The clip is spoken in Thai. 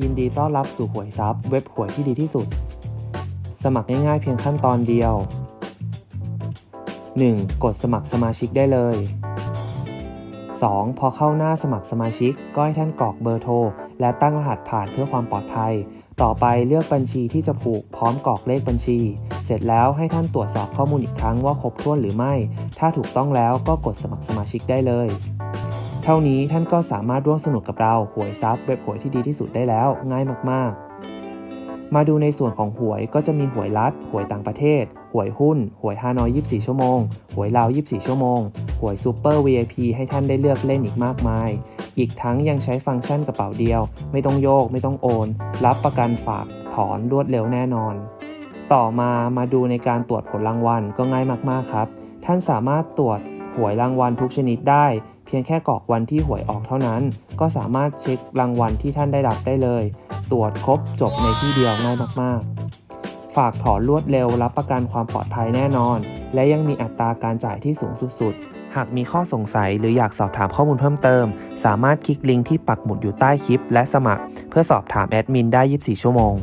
ยินดีต้อนรับสู่หวยซับเว็บหวยที่ดีที่สุด สมัครง่ายๆเพียงขั้นตอนเดียว 1. กดสมัครสมาชิกได้เลย 2. พอเข้าหน้าสมัครสมาชิก ก็ให้ท่านกรอกเบอร์โทร และตั้งรหัสผ่านเพื่อความปลอดภัย ต่อไปเลือกบัญชีที่จะผูกพร้อมกรอกเลขบัญชี เสร็จแล้วให้ท่านตรวจสอบข้อมูลอีกครั้งว่าครบถ้วนหรือไม่ ถ้าถูกต้องแล้วก็กดสมัครสมาชิกได้เลย เท่านี้ท่านก็สามารถร่วมสนุกกับเราหวยซับเว็บหวยที่ดีที่สุดได้แล้วง่ายมากๆ มาดูในส่วนของหวยก็จะมีหวยรัฐหวยต่างประเทศ หวยหุ้น หวยฮานอย 24 ชั่วโมง หวยลาว 24 ชั่วโมง หวยซูเปอร์ VIP ให้ท่านได้เลือกเล่นอีกมากมาย อีกทั้งยังใช้ฟังก์ชันกระเป๋าเดียว ไม่ต้องโยก ไม่ต้องโอน รับประกันฝากถอนรวดเร็วแน่นอน ต่อมามาดูในการตรวจผลรางวัลก็ง่ายมากๆครับ ท่านสามารถตรวจหวยรางวัลทุกชนิดได้ พียงแค่กรอกวันที่หวยออกเท่านั้น ก็สามารถเช็ครางวัลที่ท่านได้รับได้เลย ตรวจครบจบในที่เดียวง่ายมากๆ ฝากถอนรวดเร็วรับประกันความปลอดภัยแน่นอน และยังมีอัตราการจ่ายที่สูงสุดๆหากมีข้อสงสัยหรืออยากสอบถามข้อมูลเพิ่มเติม สามารถคลิกลิงก์ที่ปักหมุดอยู่ใต้คลิป และสมัคร เพื่อสอบถามแอดมินได้ 24 ชั่วโมง